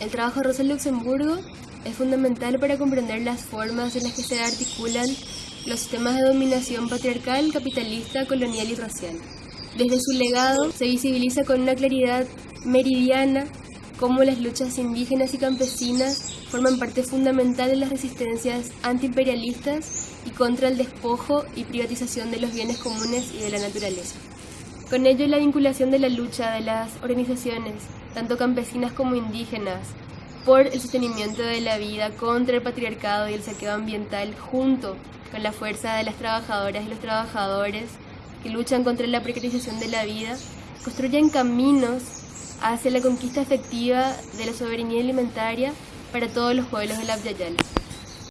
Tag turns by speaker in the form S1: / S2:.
S1: El trabajo de Rosa Luxemburgo es fundamental para comprender las formas en las que se articulan los sistemas de dominación patriarcal, capitalista, colonial y racial. Desde su legado se visibiliza con una claridad meridiana cómo las luchas indígenas y campesinas forman parte fundamental de las resistencias antiimperialistas y contra el despojo y privatización de los bienes comunes y de la naturaleza. Con ello, la vinculación de la lucha de las organizaciones, tanto campesinas como indígenas, por el sostenimiento de la vida contra el patriarcado y el saqueo ambiental, junto con la fuerza de las trabajadoras y los trabajadores que luchan contra la precarización de la vida, construyen caminos hacia la conquista efectiva de la soberanía alimentaria para todos los pueblos de la Yala.